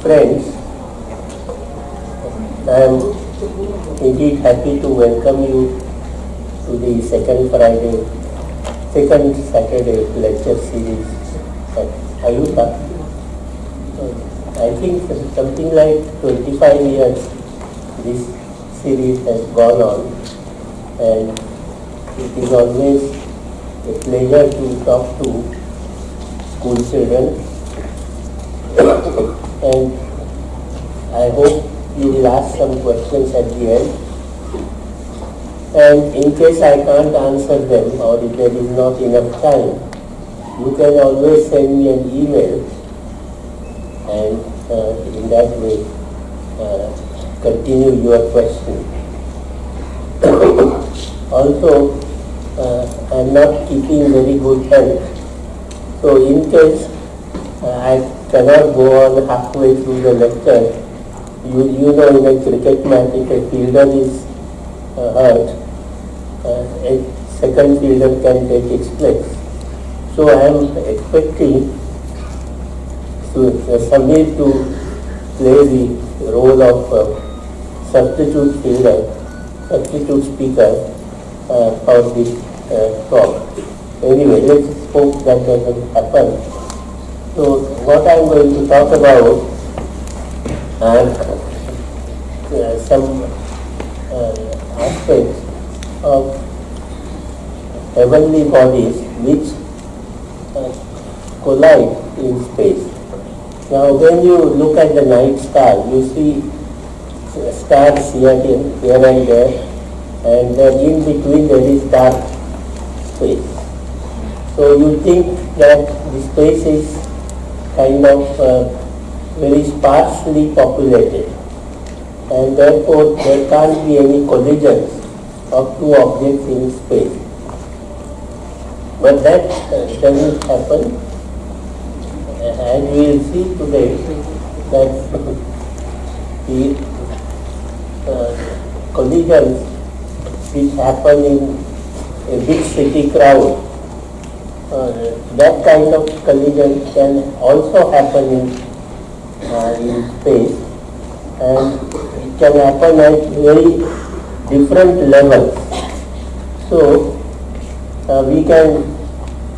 Friends, I am indeed happy to welcome you to the second Friday, second Saturday lecture series. At IUCAA. I think something like 25 years this series has gone on. And it is always a pleasure to talk to school children and I hope you will ask some questions at the end. And in case I can't answer them or if there is not enough time, you can always send me an email and uh, in that way uh, continue your question. also, uh, I am not keeping very good health. So in case I cannot go on halfway through the lecture. You, you know in a cricket match if a fielder is uh, hurt, uh, a second fielder can take its place. So I am expecting to, uh, Samir to play the role of uh, substitute fielder, substitute speaker uh, for this uh, talk. Anyway, let's hope that doesn't happen. So what I am going to talk about are uh, some uh, aspects of heavenly bodies which uh, collide in space. Now when you look at the night sky, you see stars here, here and there and then in between there is dark space. So you think that the space is kind of uh, very sparsely populated and therefore there can't be any collisions of two objects in space. But that uh, doesn't happen and we will see today that the uh, collisions which happen in a big city crowd uh, that kind of collision can also happen in, uh, in space and it can happen at very different levels. So uh, we can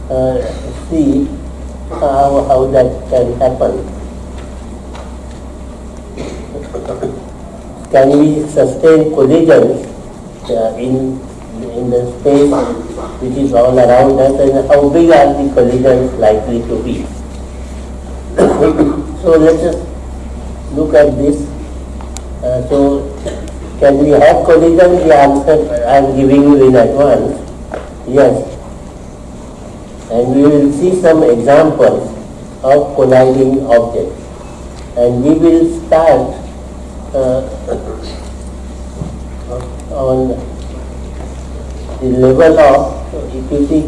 uh, see how, how that can happen. Can we sustain collisions uh, in in the space which is all around us and how big are the collisions likely to be. so let us look at this. Uh, so can we have collisions? The answer I am giving you in advance, yes. And we will see some examples of colliding objects. And we will start uh, on the level of, see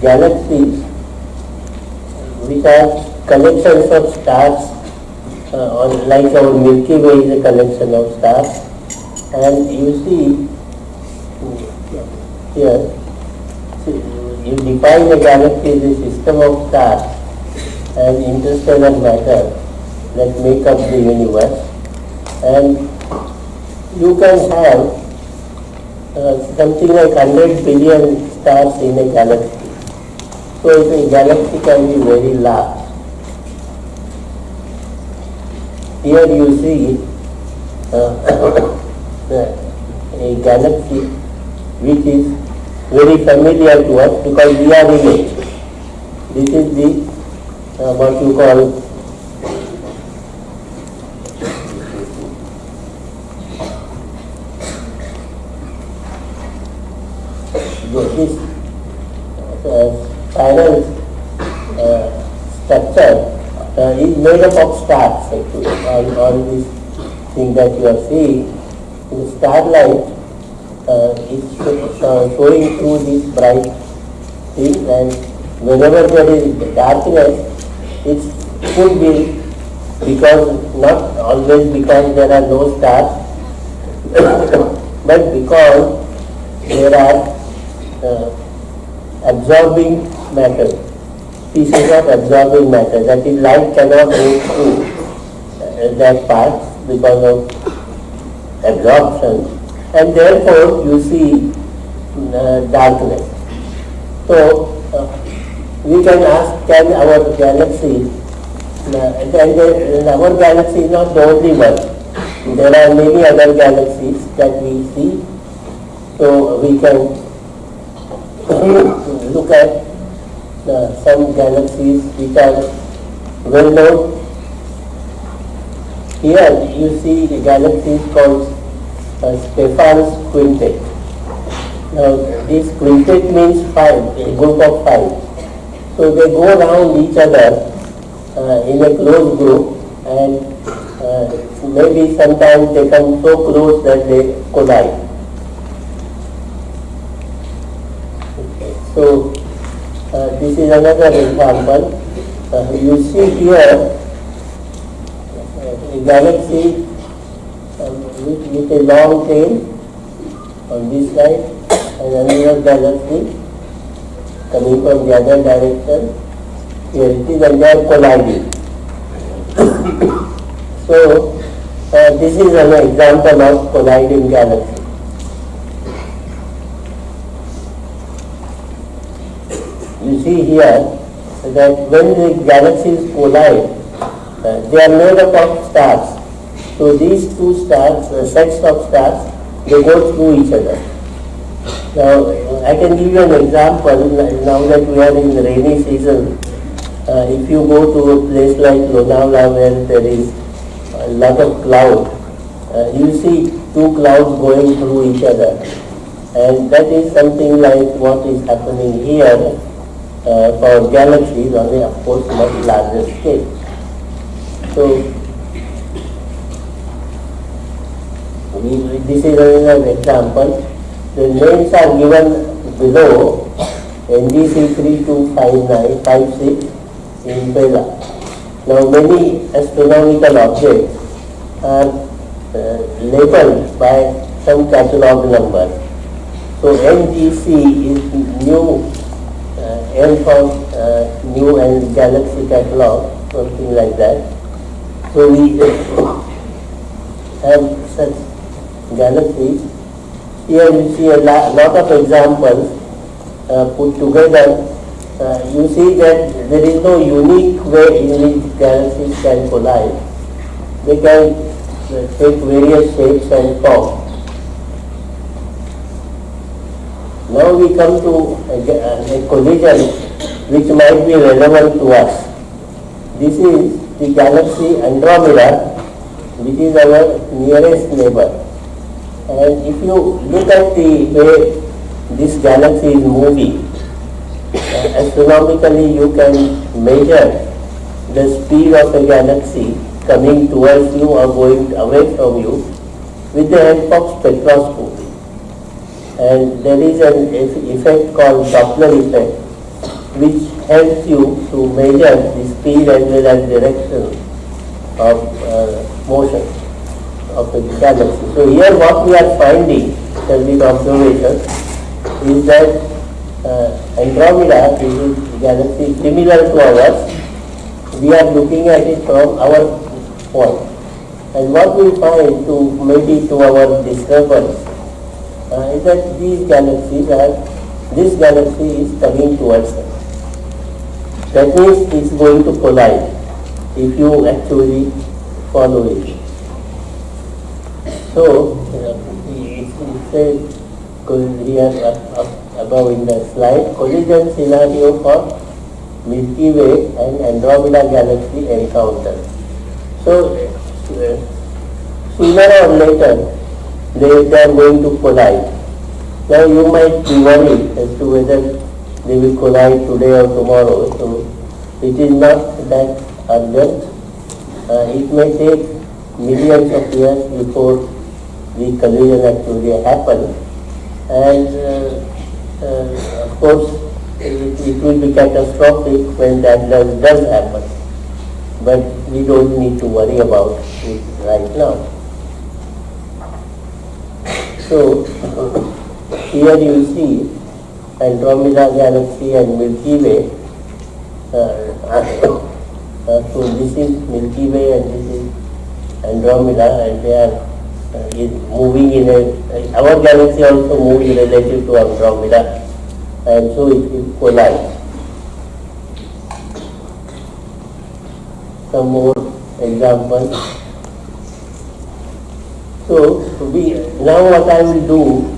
galaxies, which are collections of stars, uh, or like our Milky Way is a collection of stars, and you see here, you define a galaxy as a system of stars and interstellar matter that make up the universe, and you can have uh, something like 100 billion stars in a galaxy. So a galaxy can be very large. Here you see uh, a galaxy which is very familiar to us because we are in it. This is the uh, what you call the starlight uh, is uh, showing through these bright things and whenever there is darkness, it could be because, not always because there are no stars, but because there are uh, absorbing matter, pieces of absorbing matter, that is light cannot go through that part because of absorption and therefore you see uh, darkness. So uh, we can ask can our galaxy, uh, and, and our galaxy is not the only one. There are many other galaxies that we see. So we can look at uh, some galaxies which are well known. Here you see the galaxies called uh, Stephan's quintet. Now this quintet means five, a group of five. So they go around each other uh, in a close group and uh, maybe sometimes they come so close that they collide. So uh, this is another example. Uh, you see here a galaxy um, with, with a long tail on this side and another galaxy coming from the other direction. Here it is and they are colliding. so uh, this is an example of colliding galaxy. You see here that when the galaxies collide, they are made up of stars. So these two stars, uh, sets of stars, they go through each other. Now, I can give you an example, now that we are in the rainy season, uh, if you go to a place like Lonavala where there is a lot of cloud, uh, you see two clouds going through each other. And that is something like what is happening here uh, for galaxies on a, of course, much larger scale. So, we, this is another example. The names are given below NGC 325956 in Vela. Now many astronomical objects are uh, labeled by some catalog number. So NGC is new, uh, N for uh, new and galaxy catalog, something like that. We have such galaxies here you see a lot of examples uh, put together. Uh, you see that there is no unique way in which galaxies can collide. They can uh, take various shapes and forms. Now we come to a, a collision which might be relevant to us. This is the galaxy Andromeda, which is our nearest neighbor. And if you look at the way this galaxy is moving, uh, astronomically you can measure the speed of a galaxy coming towards you or going away from you with the help of spectroscopy. And there is an effect called Doppler effect which helps you to measure the speed as well as direction of uh, motion of the galaxy. So here what we are finding with observation is that uh, Andromeda is a galaxy similar to ours. We are looking at it from our point. And what we find to maybe to our disturbance uh, is that these galaxies are, this galaxy is coming towards us. That means it's going to collide if you actually follow it. So, it says here above in the slide, collision scenario for Milky Way and Andromeda galaxy encounter. So, sooner or later, they, they are going to collide. Now you might be worried as to whether they will collide today or tomorrow. So it is not that urgent. Uh, it may take millions of years before the collision actually happens. And uh, uh, of course, it, it, will be catastrophic when that does, does happen. But we don't need to worry about it right now. So, here you see Andromeda galaxy and Milky Way. Uh, uh, so this is Milky Way and this is Andromeda and they are uh, in moving in a, our galaxy also moves relative to Andromeda and so it will collide. Some more examples. So we now what I will do,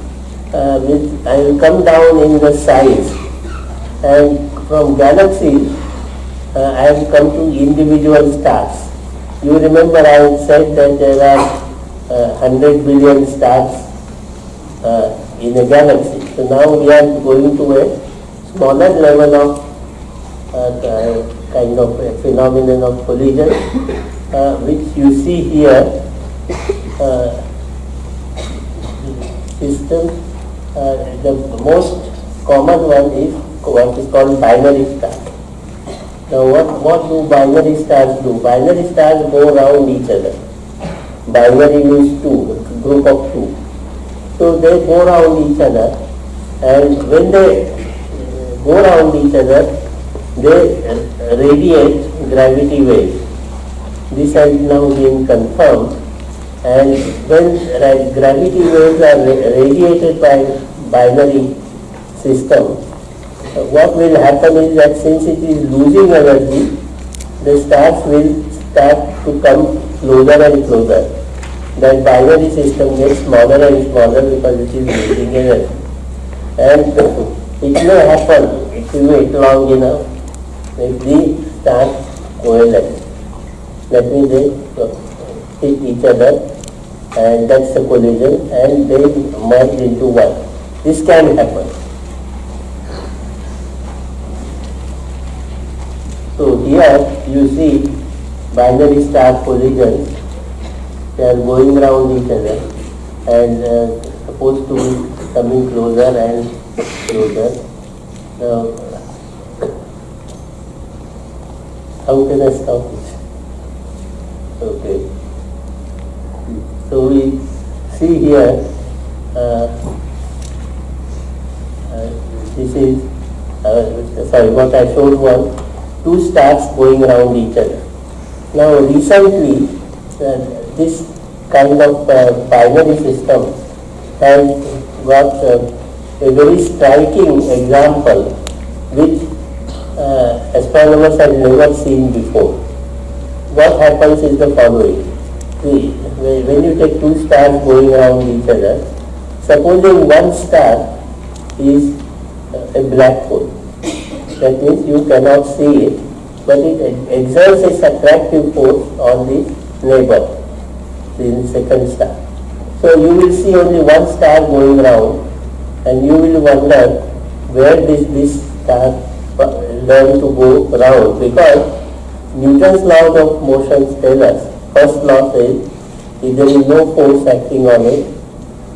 uh, I will come down in the size and from galaxies uh, I have come to individual stars. You remember I said that there are uh, 100 billion stars uh, in a galaxy. So now we are going to a smaller level of uh, kind of a phenomenon of collision, uh, which you see here. System, uh, the most common one is what is called binary star. Now what, what do binary stars do? Binary stars go around each other. Binary means two, group of two. So they go around each other and when they go around each other, they radiate gravity waves. This has now been confirmed and when gravity waves are radiated by binary system, what will happen is that since it is losing energy, the stars will start to come closer and closer. That binary system gets smaller and smaller because it is losing energy. And it may happen if you wait long enough if the stars coalesce. That means they hit each other and that's the collision and they merge into one. This can happen. So here you see binary star collisions, they are going around each other and uh, supposed to be coming closer and closer. Now, how can I stop it? Okay. So we see here, uh, uh, this is, uh, sorry, what I showed was two stars going around each other. Now recently, uh, this kind of uh, binary system has got uh, a very striking example which astronomers have never seen before. What happens is the following. See, when you take two stars going around each other, supposing one star is a black hole. That means you cannot see it, but it exerts its attractive force on the neighbor, the second star. So you will see only one star going around and you will wonder where this, this star uh, learn to go around because Newton's law of motion tell us First law says if there is no force acting on it,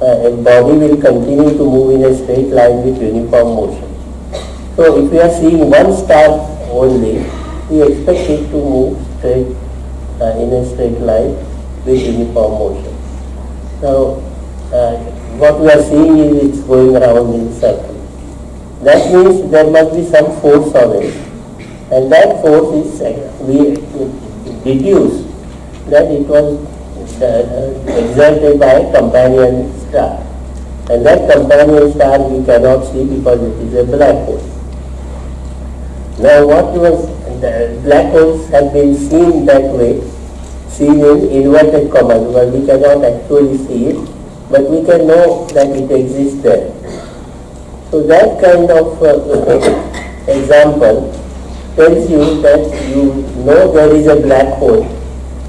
uh, a body will continue to move in a straight line with uniform motion. So if we are seeing one star only, we expect it to move straight uh, in a straight line with uniform motion. Now, uh, what we are seeing is it's going around in circle. That means there must be some force on it. And that force is, uh, we deduce that it was uh, exerted by companion star. And that companion star we cannot see because it is a black hole. Now what was, the black holes have been seen that way, seen in inverted commas, but we cannot actually see it, but we can know that it exists there. So that kind of uh, example tells you that you know there is a black hole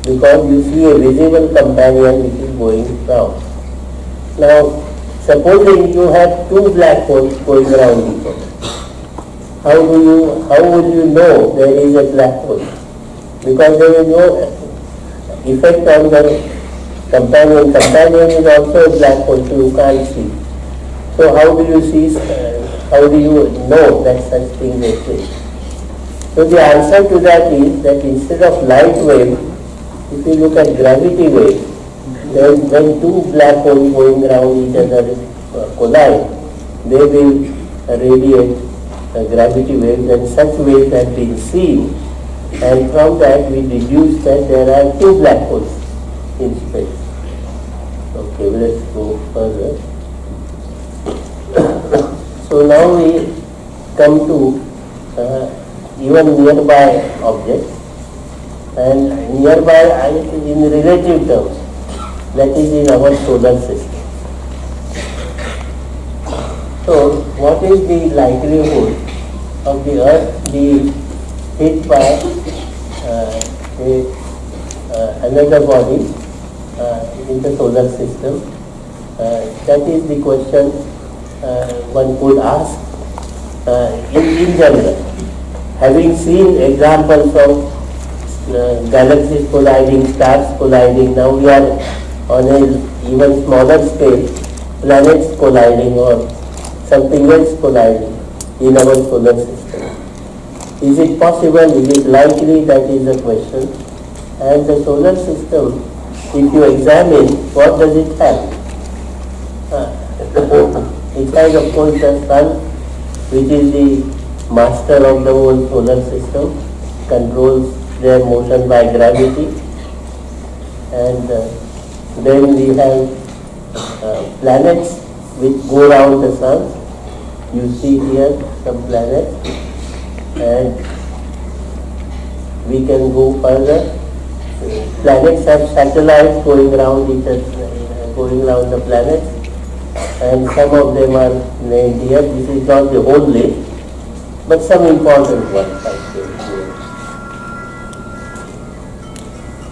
because you see a visible companion which is going round. Now, supposing you have two black holes going around each other, how do you, how will you know there is a black hole? Because there is no effect on the companion. Companion is also a black hole, so you can't see. So how do you see, how do you know that such thing exist? So the answer to that is that instead of light wave, if you look at gravity waves, then when two black holes going around each other collide, they will radiate gravity waves and such waves have been seen and from that we deduce that there are two black holes in space. Okay, let's go further. so now we come to uh, even nearby objects and nearby in relative terms that is in our solar system. So what is the likelihood of the earth being hit by uh, a, uh, another body uh, in the solar system? Uh, that is the question uh, one could ask uh, in, in general. Having seen examples of galaxies colliding, stars colliding. Now we are on a even smaller scale, planets colliding or something else colliding in our solar system. Is it possible, is it likely, that is the question. And the solar system, if you examine, what does it have? Uh, it has of course the sun, which is the master of the whole solar system, controls their motion by gravity and uh, then we have uh, planets which go around the sun. You see here some planets and we can go further. Planets have satellites going around each other, going around the planets and some of them are named here. This is not the whole list, but some important ones I think.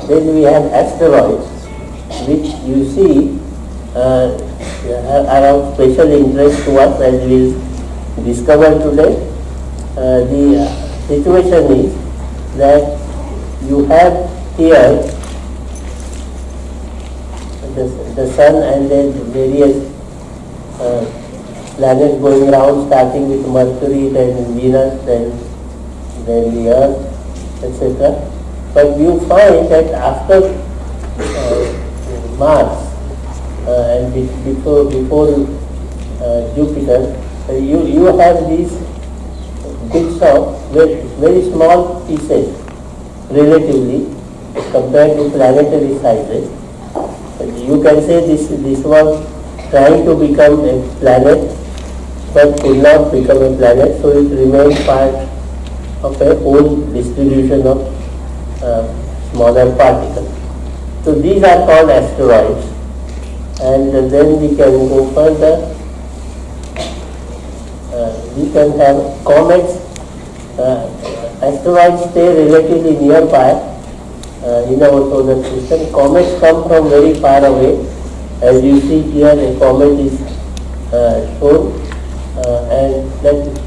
Then we have asteroids, which you see uh, are of special interest to us as we discovered today. Uh, the situation is that you have here the, the sun and then various uh, planets going around starting with Mercury, then Venus, then, then the Earth, etc. But you find that after uh, Mars uh, and before, before uh, Jupiter, uh, you, you have these bits of very, very small pieces relatively compared to planetary sizes. You can say this, this was trying to become a planet but could not become a planet so it remained part of a whole distribution of smaller particles. So these are called asteroids and then we can go further. Uh, we can have comets. Uh, asteroids stay relatively nearby uh, in our solar system. Comets come from very far away. As you see here, a comet is uh, shown uh, and that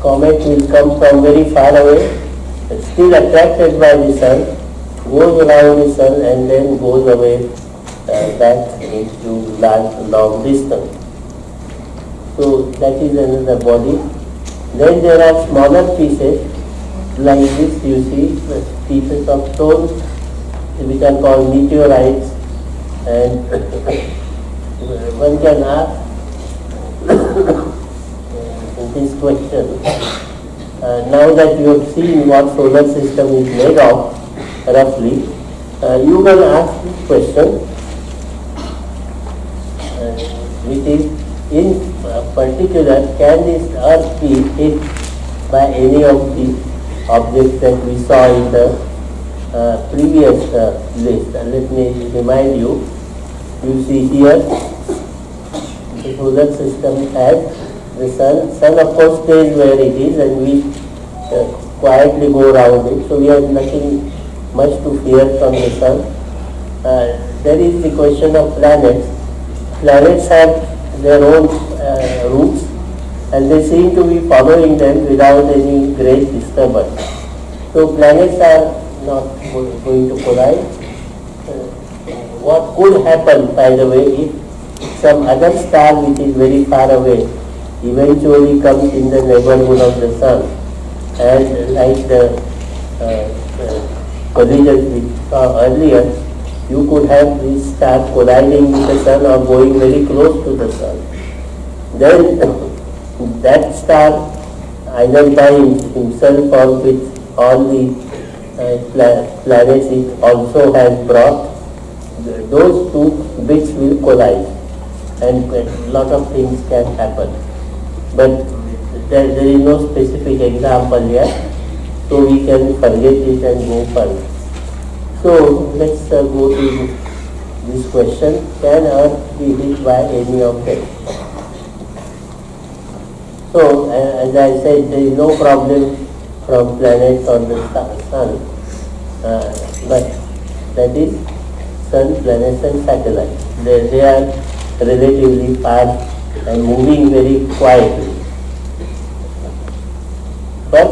comet will come from very far away still attracted by the sun, goes around the sun and then goes away uh, back into large long distance. So that is another body. Then there are smaller pieces like this you see pieces of stones which are called meteorites and one can ask this question uh, now that you have seen what solar system is made of, roughly, uh, you can ask this question, uh, which is, in particular, can this earth be hit by any of the objects that we saw in the uh, previous uh, list? let me remind you, you see here, the solar system has the sun, sun of course stays where it is and we uh, quietly go around it. So we have nothing much to fear from the sun. Uh, there is the question of planets. Planets have their own uh, routes and they seem to be following them without any great disturbance. So planets are not going to collide. Uh, what could happen, by the way, if some other star which is very far away eventually comes in the neighborhood of the sun and like the uh, uh, collision we saw earlier, you could have this star colliding with the sun or going very close to the sun. Then that star either by himself or with all the uh, planets it also has brought those two bits will collide and a lot of things can happen. But there, there is no specific example yet, so we can forget it and go further. So let's uh, go to this question. Can Earth be hit by any object? So uh, as I said, there is no problem from planet or the sun, uh, but that is sun, planets and satellites. They, they are relatively fast and moving very quietly. But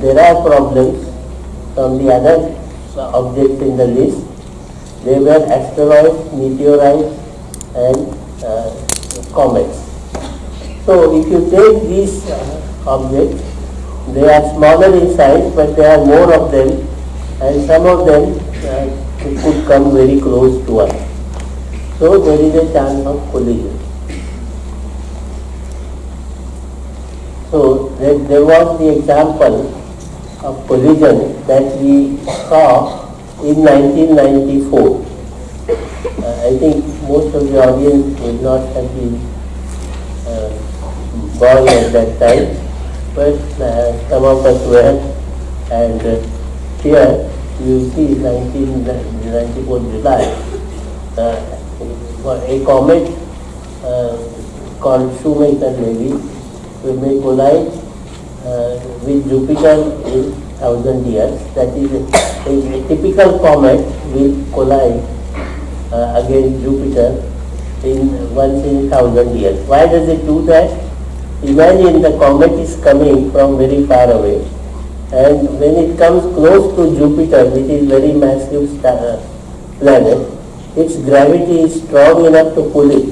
there are problems from the other objects in the list. They were asteroids, meteorites and uh, comets. So if you take these uh, objects, they are smaller in size but there are more of them and some of them uh, could come very close to us. So there is a chance of collision. So there, there was the example of collision that we saw in 1994. Uh, I think most of the audience would not have been uh, born at that time, but uh, some of us were and uh, here you see 1994 July, uh, a comet uh, called Shoemaker-Levy may collide uh, with Jupiter in thousand years. That is, a, a, a typical comet will collide uh, against Jupiter in once in thousand years. Why does it do that? Imagine the comet is coming from very far away and when it comes close to Jupiter, which is very massive star, planet, its gravity is strong enough to pull it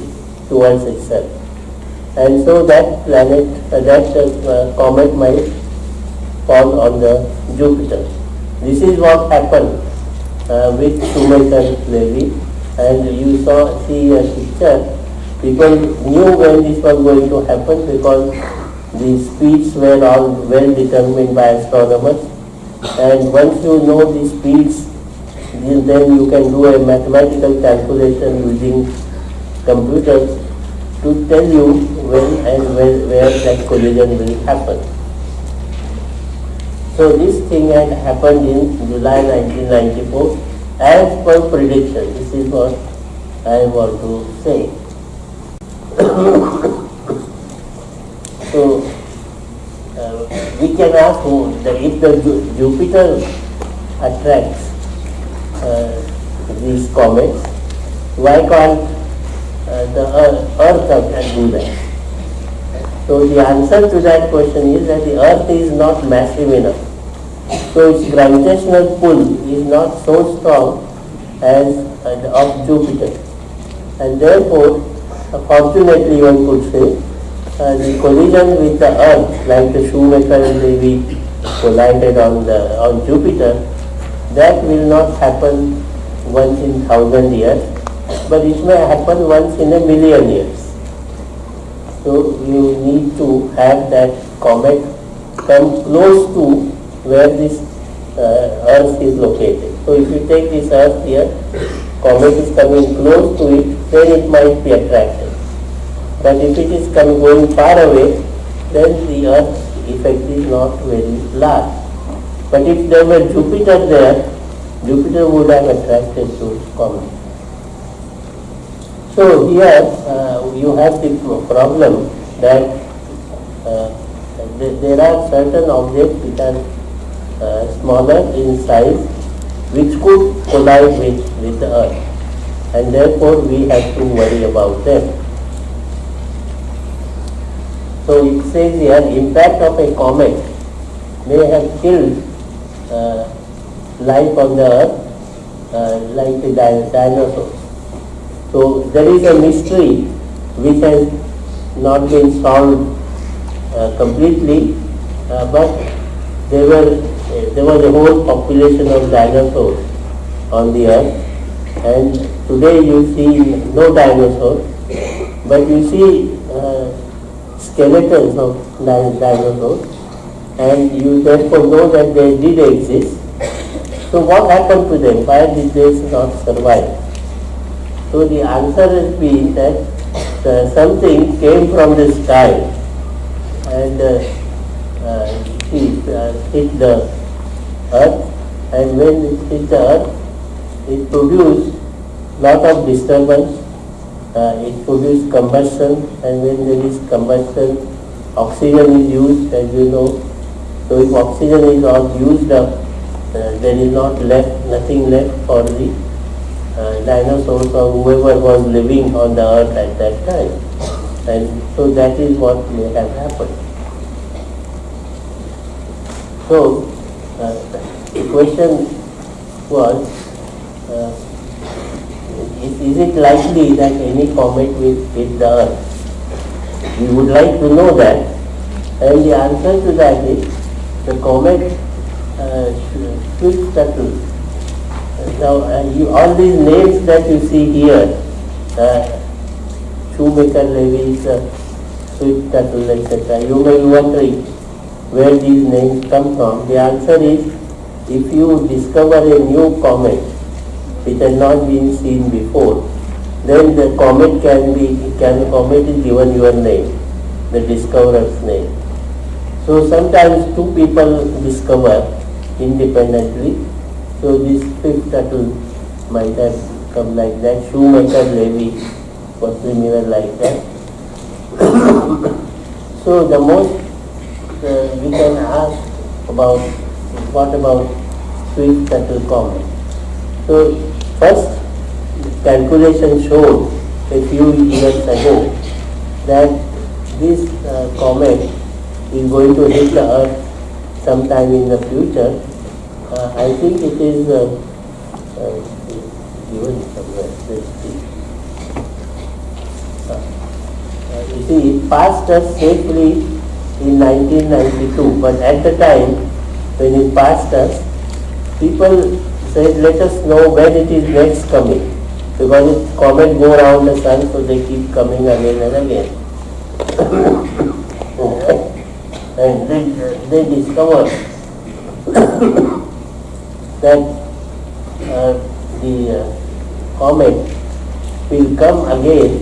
towards itself. And so that planet, uh, that uh, comet might fall on the Jupiter. This is what happened uh, with Shoemaker-Levy and you saw see a picture. People knew when this was going to happen because the speeds were all well determined by astronomers and once you know the speeds then you can do a mathematical calculation using computers to tell you when and where, where that collision will happen. So this thing had happened in July 1994 as per prediction. This is what I want to say. So uh, we can ask that if the Jupiter attracts uh, these comets, why can't the Earth, Earth do that? So the answer to that question is that the Earth is not massive enough. So its gravitational pull is not so strong as uh, of Jupiter. And therefore, fortunately one could say, uh, the collision with the Earth, like the Shoemaker and Levy collided on the on Jupiter, that will not happen once in thousand years, but it may happen once in a million years. So you need to have that comet come close to where this uh, Earth is located. So if you take this Earth here, comet is coming close to it, then it might be attracted. But if it is coming going far away, then the earth effect is not very large. But if there were Jupiter there, Jupiter would have attracted those comets. So here uh, you have the problem that uh, there are certain objects which are uh, smaller in size which could collide with, with the Earth and therefore we have to worry about them. So it says here, impact of a comet may have killed uh, life on the earth uh, like the dinosaurs. So there is a mystery which has not been solved uh, completely, uh, but there were there was a whole population of dinosaurs on the earth, and today you see no dinosaurs, but you see uh, skeletons of dinosaurs and you therefore know that they did exist. So what happened to them? Why did they not survive? So the answer has been that uh, something came from the sky. And uh, uh, it uh, hit the earth. And when it hit the earth, it produced lot of disturbance, uh, it produced combustion. And when there is combustion, oxygen is used as you know. So if oxygen is all used up, uh, there is not left, nothing left for the uh, dinosaurs or whoever was living on the earth at that time. And so that is what may have happened. So, uh, the question was, uh, is, is it likely that any comet will hit the earth? We would like to know that. And the answer to that is, the comet uh, should settle. Now, you, all these names that you see here, uh, Shoemaker, Levy's, uh, Swift Tuttle, etc., you may be wondering where these names come from. The answer is, if you discover a new comet which has not been seen before, then the comet can be, can comet is given your name, the discoverer's name. So sometimes two people discover independently. So this Swift Tuttle might have come like that. Shoemaker Levy was similar like that. so the most uh, we can ask about what about Swift Tuttle comet. So first calculation showed a few years ago that this uh, comet is going to hit the earth sometime in the future. Uh, I think it is uh, uh, given somewhere. See. Uh, you see, it passed us safely in 1992, but at the time when it passed us, people said, let us know when it is next coming. Because it comet go around the sun, so they keep coming again and again. and they, they discovered that the comet will come again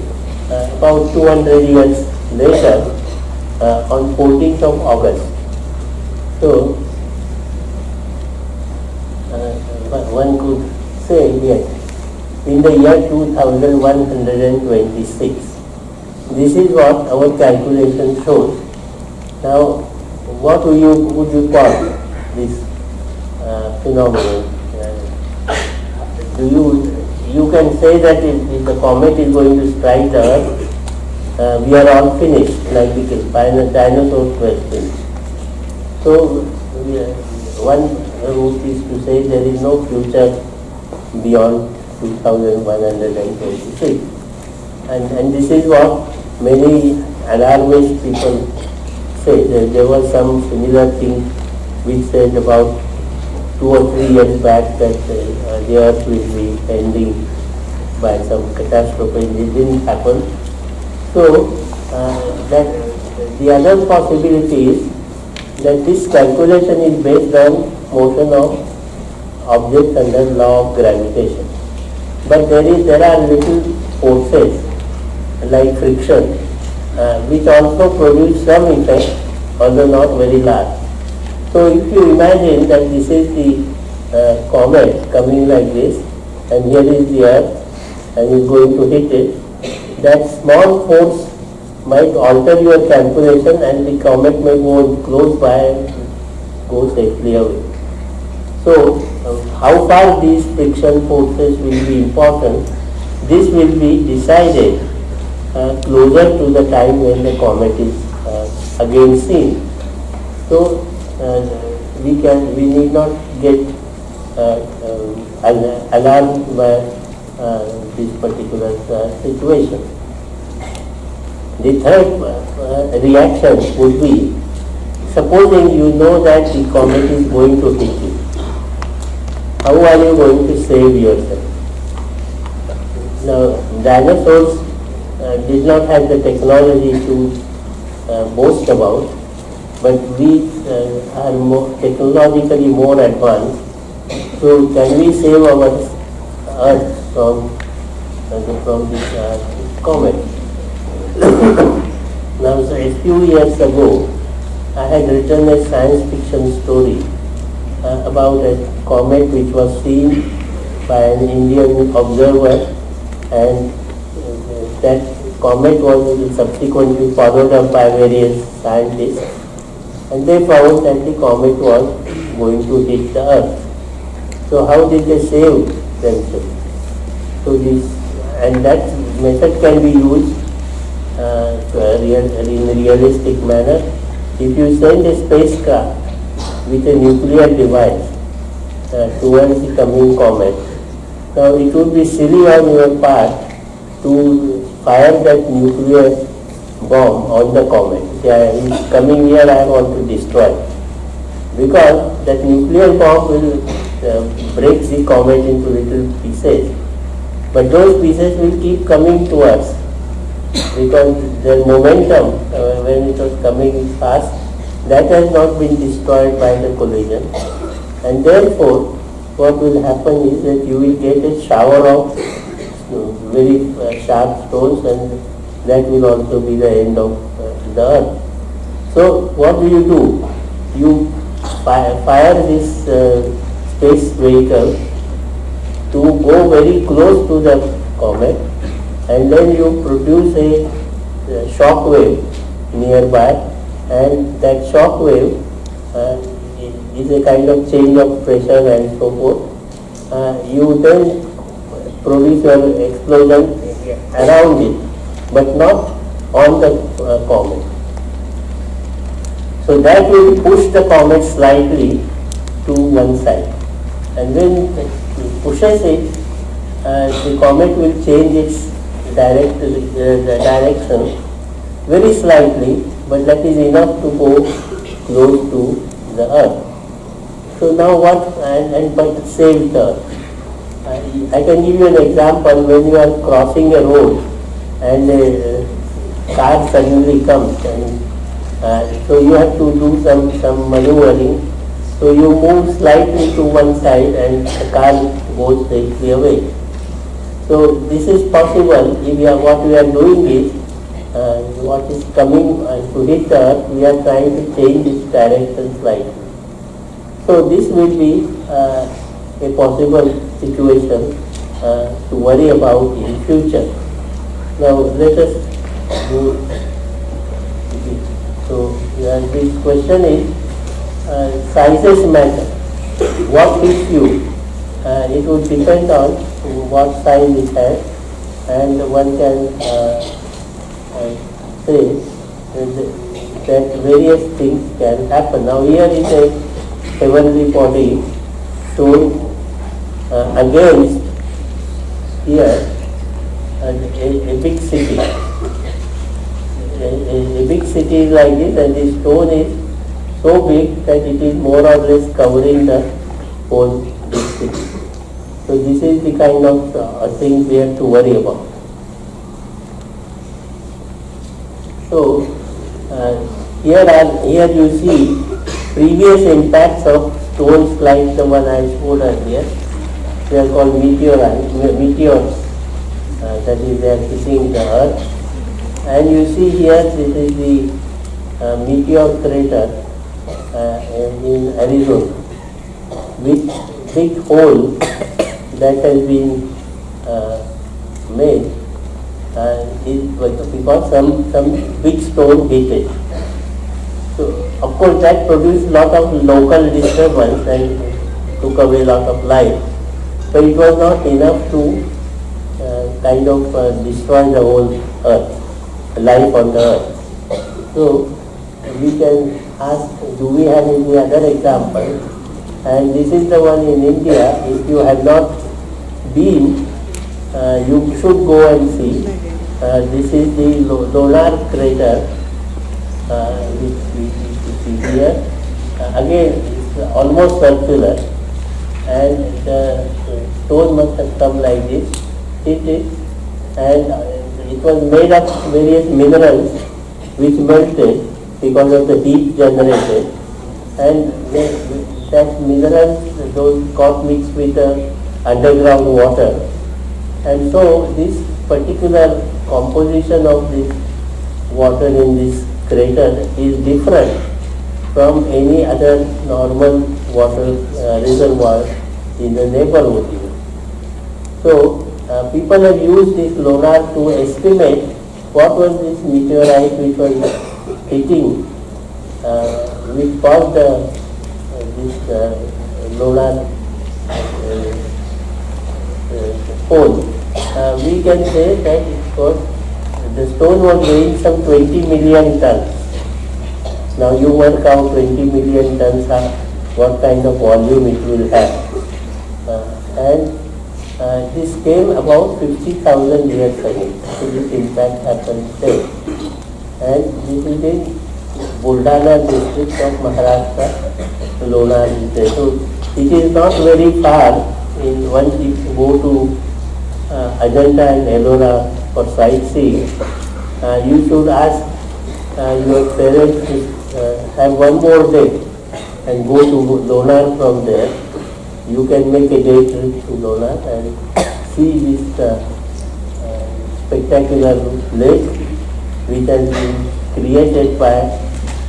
about 200 years later on 14th of August. So, one could say yes, in the year 2126. This is what our calculation shows. Now, what would you, would you call this phenomenon? Do you, you can say that if, if the comet is going to strike earth, uh, we are all finished, like the dinosaur question. So, one route is to say there is no future beyond 2126. And, and this is what many alarmist people say. There, there was some similar thing which said about two or three years back that uh, the earth will be ending by some catastrophe. It didn't happen. So, uh, that the other possibility is that this calculation is based on motion of objects under law of gravitation. But there is there are little forces like friction uh, which also produce some effect although not very large. So if you imagine that this is the uh, comet coming like this and here is the earth and is going to hit it, that small force might alter your calculation and the comet may go close by and go safely away. So uh, how far these friction forces will be important, this will be decided uh, closer to the time when the comet is uh, again seen. So we can we need not get uh, um, alarmed by uh, this particular situation. The third reaction would be supposing you know that the comet is going to hit you. How are you going to save yourself? Now, dinosaurs uh, did not have the technology to uh, boast about, but we uh, are more technologically more advanced. So can we save our earth from uh, from this uh, comet. now, so a few years ago, I had written a science fiction story uh, about a comet which was seen by an Indian observer and uh, that comet was subsequently followed up by various scientists and they found that the comet was going to hit the earth. So how did they save themselves? So this and that method can be used uh, real, in a realistic manner. If you send a spacecraft with a nuclear device uh, towards the coming comet, now it would be silly on your part to fire that nuclear bomb on the comet. Yeah, it's coming here, I want to destroy. Because that nuclear bomb will uh, break the comet into little pieces. But those pieces will keep coming to us because the momentum uh, when it was coming fast, that has not been destroyed by the collision. And therefore, what will happen is that you will get a shower of uh, very uh, sharp stones and that will also be the end of uh, the earth. So what do you do? You fire, fire this uh, space vehicle to go very close to the comet and then you produce a, a shock wave nearby and that shock wave uh, is a kind of change of pressure and so forth. Uh, you then produce your explosion around it but not on the uh, comet. So that will push the comet slightly to one side. And when it pushes it, uh, the comet will change its direct, uh, direction very slightly, but that is enough to go close to the earth. So now what, and, and but save the earth. I, I can give you an example when you are crossing a road and a car suddenly comes and uh, so you have to do some, some maneuvering. So you move slightly to one side and the car goes safely away. So this is possible if we are, what we are doing is uh, what is coming uh, to hit earth, we are trying to change its direction slightly. So this will be uh, a possible situation uh, to worry about in future. Now let us do so uh, this question is uh, sizes matter. What hits you? Uh, it would depend on what size it has and one can uh, uh, say that, various things can happen. Now here is a heavenly body shown uh, against here a, a, big city. A, a, big city is like this and the stone is so big that it is more or less covering the whole big city. So this is the kind of uh, thing we have to worry about. So uh, here are here you see previous impacts of stones like the one I showed earlier. They are called meteorites, meteors that is they are hitting the earth. And you see here this is the uh, meteor crater uh, in Arizona with big hole that has been uh, made is because some, some big stone hit it. So of course that produced lot of local disturbance and took away lot of life. But it was not enough to kind of uh, destroy the whole earth, life on the earth. So we can ask, do we have any other example? And this is the one in India. If you have not been, uh, you should go and see. Uh, this is the Lonar crater, uh, which we see here. Uh, again, it's almost circular, and the stone must have come like this it and it was made of various minerals which melted because of the heat generated and that minerals those got mixed with the underground water And so this particular composition of this water in this crater is different from any other normal water uh, reservoir in the neighborhood. So uh, people have used this LONAR to estimate what was this meteorite which was hitting, uh, which caused uh, this uh, LONAR pole. Uh, we can say that it was, the stone was weighing some 20 million tons. Now you work out 20 million tons, uh, what kind of volume it will have. Uh, and uh, this came about 50,000 years ago. So this impact happened there. And this is in Buldana district of Maharashtra, Lonar is. So it is not very far in once you go to uh, Ajanta and Ellora for sightseeing, uh, you should ask uh, your parents to uh, have one more day and go to Lonar from there. You can make a day trip to Lonar and see this uh, uh, spectacular lake which has been created by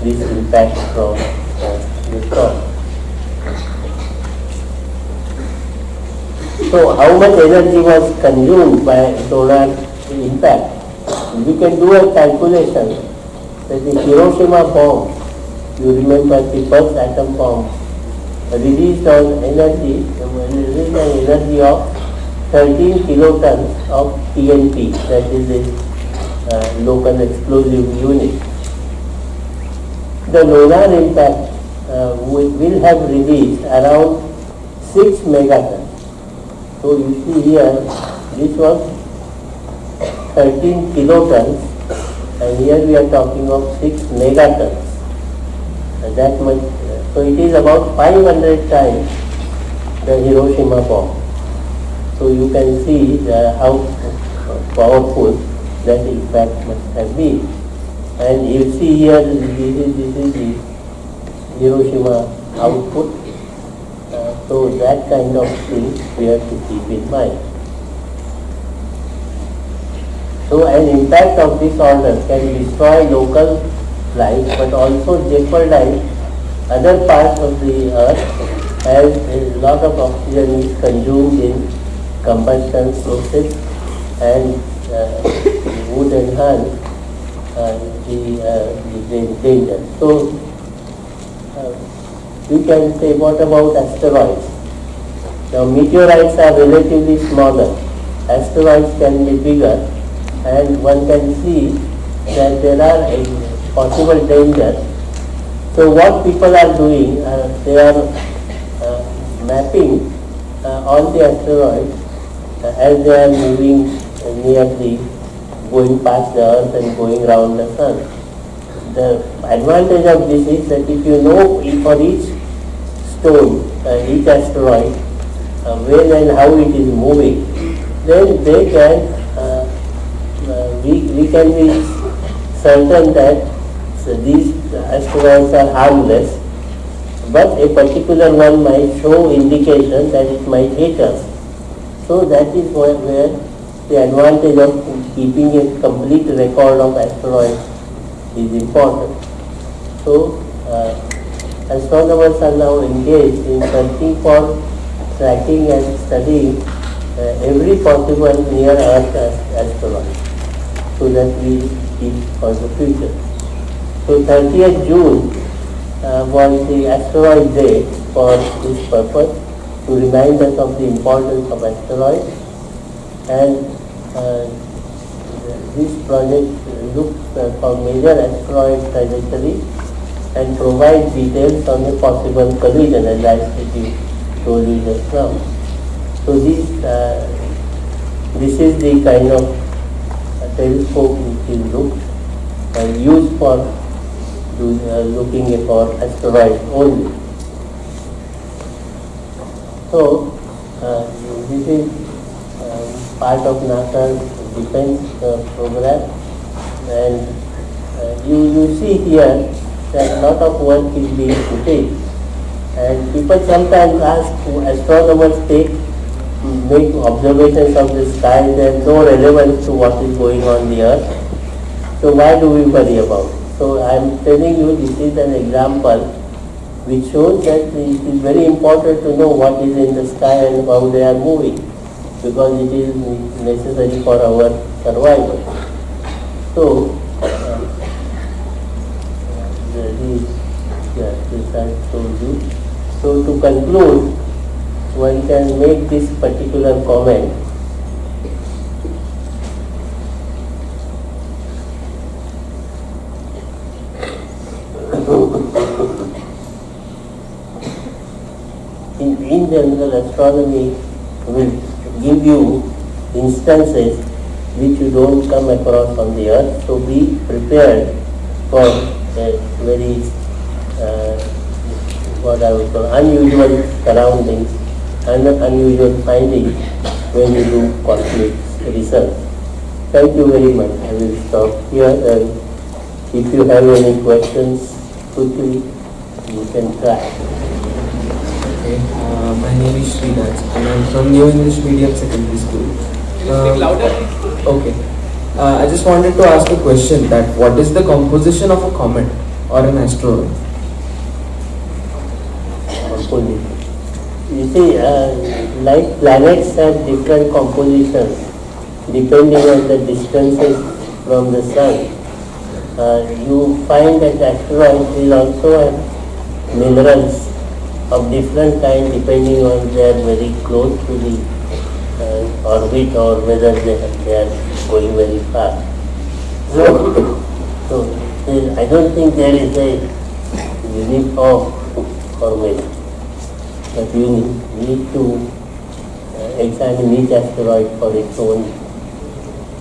this impact from uh, the storm. So how much energy was consumed by solar impact? We can do a calculation that the Hiroshima bomb, you remember the first atom bomb, released on energy, released an energy of 13 kilotons of TNT, that is a uh, local explosive unit. The Lonar impact uh, will, will have released around 6 megatons. So you see here, this was 13 kilotons and here we are talking of 6 megatons. And that much, so it is about 500 times the Hiroshima bomb. So you can see how powerful that impact must have been. And you see here, this is, this is the Hiroshima output. Uh, so that kind of thing we have to keep in mind. So an impact of this order can destroy local life but also jeopardize other parts of the earth as a lot of oxygen is consumed in combustion process and uh, would enhance uh, the, uh, the danger. So uh, we can say what about asteroids? Now meteorites are relatively smaller. Asteroids can be bigger and one can see that there are a possible dangers. So what people are doing, uh, they are uh, mapping uh, all the asteroids uh, as they are moving near the, going past the earth and going around the sun. The advantage of this is that if you know for each stone, uh, each asteroid, uh, when and how it is moving, then they can we, we can be certain that so these asteroids are harmless, but a particular one might show indication that it might hit us. So that is where, where the advantage of keeping a complete record of asteroids is important. So uh, astronomers are now engaged in searching for tracking and studying uh, every possible near Earth asteroid so that we keep for the future. So 30th June uh, was the asteroid day for this purpose to remind us of the importance of asteroids and uh, this project looks uh, for major asteroid trajectory and provides details on a possible collision as I told you just now. So this, uh, this is the kind of telescope which is looked and used for uh, looking for asteroids only. So uh, this is uh, part of NASA's defense uh, program and uh, you, you see here that a lot of work is being put in and people sometimes ask astronomers take make observations of the sky, have no relevance to what is going on the earth. So why do we worry about? So I am telling you this is an example which shows that it is very important to know what is in the sky and how they are moving because it is necessary for our survival. So, uh, this I told you. So to conclude, one can make this particular comment in, in general astronomy will give you instances which you don't come across on the earth. So be prepared for a very uh, what I would call unusual surroundings and unusual findings when you do cosmic research. Thank you very much. I will stop here and if you have any questions quickly you can try. Okay, uh, my name is Sriraj and I'm from New English Medium Secondary School. Speak louder. Okay. Uh, I just wanted to ask a question that what is the composition of a comet or an asteroid? You see, uh, like planets have different compositions depending on the distances from the sun. Uh, you find that asteroids will also have minerals of different kind depending on they are very close to the uh, orbit or whether they, they are going very fast. So, so I don't think there is a uniform formula. But you need, need to uh, examine each asteroid for its own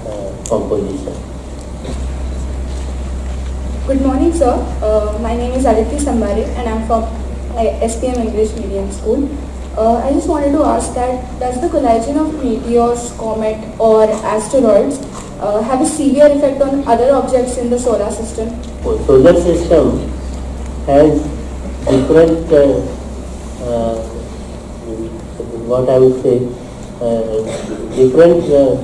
uh, composition. Good morning, sir. Uh, my name is Aditi Sambare and I'm from SPM English Medium School. Uh, I just wanted to ask that does the collision of meteors, comet or asteroids uh, have a severe effect on other objects in the solar system? So solar system has different, uh, uh, what I would say, uh, different uh,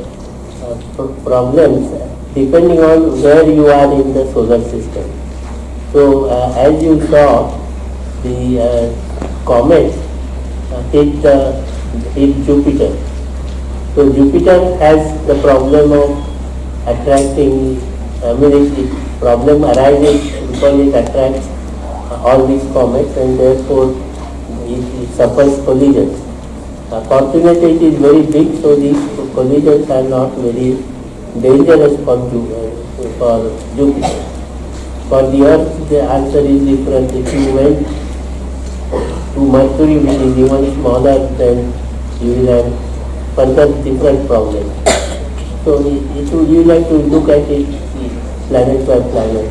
problems depending on where you are in the solar system. So as you saw, the uh, comet uh, hit, uh, hit Jupiter. So Jupiter has the problem of attracting, I mean, it, it problem arises because it attracts uh, all these comets and therefore it, it suffers collisions. Uh, fortunately, it is very big, so these collisions are not very dangerous for, uh, for Jupiter. For the Earth, the answer is different. If you went to Mercury, which is even smaller, then you will have further different problems. So it you like to look at it planet by planet.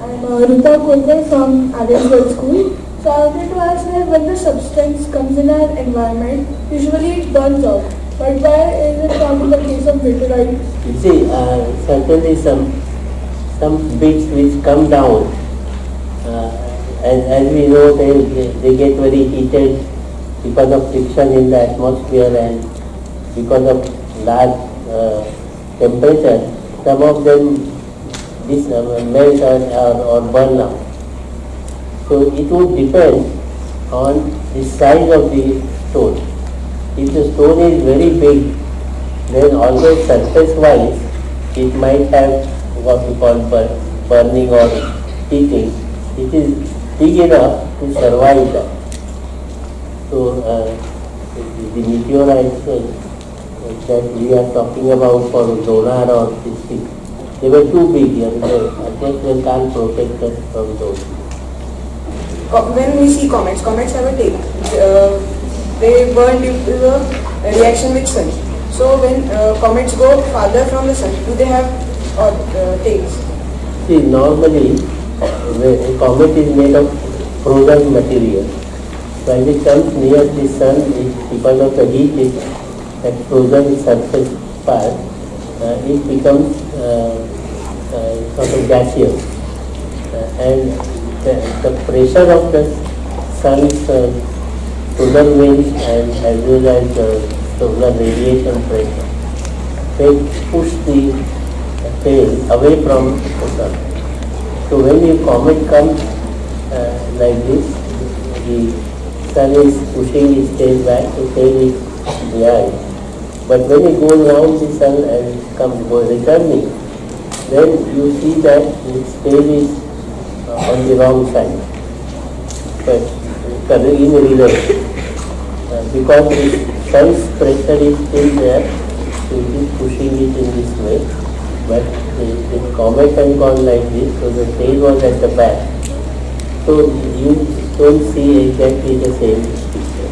I'm uh, Rupa Kulkar from Adelswell School. So I wanted to ask that when the substance comes in our environment, usually it burns off. But why is it not in the case of meteorites? You see, uh, certainly some some bits which come down, uh, as, as we know, they, they, get very heated because of friction in the atmosphere and because of large uh, temperature. Some of them dis, uh, melt or, or, or burn out. So it would depend on the size of the stone. If the stone is very big, then although surface-wise it might have what we call bur- burning or heating, it is big enough to survive that. So uh, the, the meteorites uh, that we are talking about for solar or this thing, they were too big and atmosphere can't protect us from those. When we see comets, comets have a tail. Uh, they burn due to the reaction with sun. So when uh, comets go farther from the sun, do they have uh, uh, tails? See, normally a comet is made of frozen material. When it comes near the sun, it, because of the heat, it, that frozen surface part, uh, it becomes uh, uh, sort of gaseous. Uh, and the, the pressure of the sun's uh, solar winds and as well as uh, solar radiation pressure. They push the tail away from the sun. So when a comet comes uh, like this, the sun is pushing its tail back, the tail is behind. But when it goes around the sun and comes go returning, then you see that its tail is uh, on the wrong side. But in reverse. Uh, because the sun's pressure is still there, so it is pushing it in this way. But comet has gone like this, so the tail was at the back. So you don't see exactly the same picture.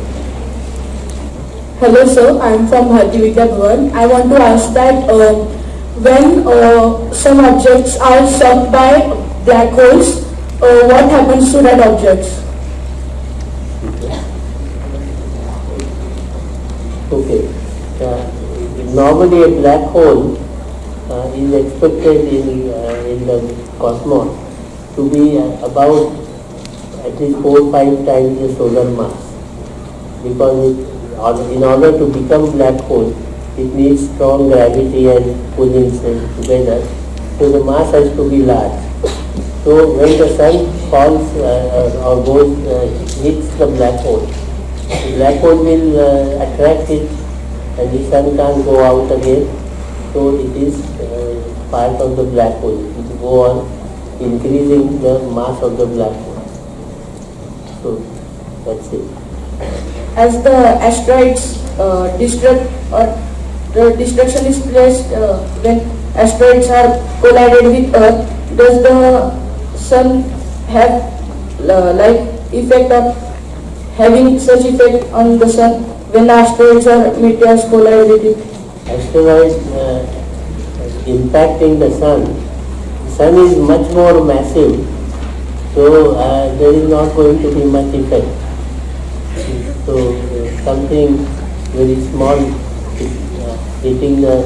Hello sir, I am from Bharti Vidya Bhavan. I want to ask that uh, when uh, some objects are sucked by black holes, uh, what happens to that objects? Okay. Uh, normally a black hole is expected in, uh, in the cosmos to be uh, about at least 4 5 times the solar mass. Because it, in order to become black hole, it needs strong gravity and pulling together. So the mass has to be large. So when the sun falls uh, or goes, uh, hits the black hole, the black hole will uh, attract it and the sun can't go out again. So it is uh, part of the black hole. Will go on increasing the mass of the black hole. So that's it. As the asteroids uh, destruct or the destruction is placed uh, when asteroids are collided with Earth, does the sun have uh, like effect of having such effect on the sun when asteroids or meteors collide with it? Asteroid uh, impacting the sun. The sun is much more massive, so uh, there is not going to be much effect. So uh, something very small uh, hitting the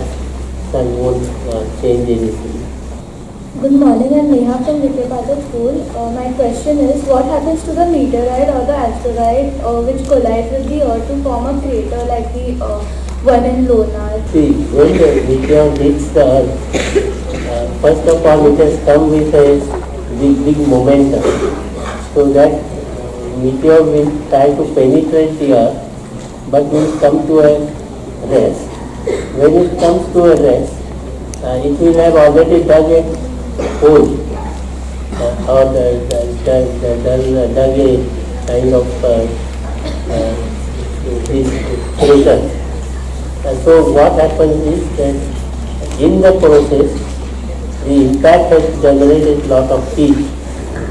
sun won't uh, change anything. Good morning, I'm Neha from Vidyapata School. Uh, my question is, what happens to the meteorite or the asteroid uh, which collides with the Earth to form a crater like the uh, in Lonar? See, when the meteor hits the uh, first of all it has come with a big, big momentum. So that uh, meteor will try to penetrate the earth, but will come to a rest. When it comes to a rest, uh, it will have already dug a hole uh, or the, the, the, the, the, dug a kind of uh, uh, this crater. Uh, so what happens is that in the process, the impact has generated lot of heat,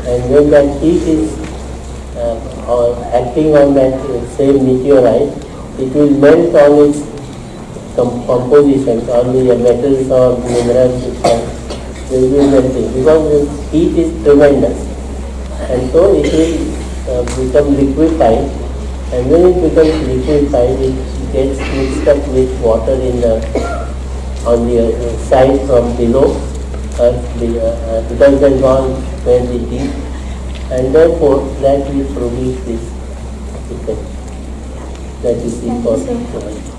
and when that heat is uh, acting on that uh, same meteorite, it will melt all its com- compositions, all the metals or minerals, they will melting because the heat is tremendous, and so it will uh, become liquefied, and when it becomes liquefied, it gets mixed up with water in the on the uh, side from below, uh, the, uh, because then gone very deep, and therefore that will produce this effect that you see for. sir.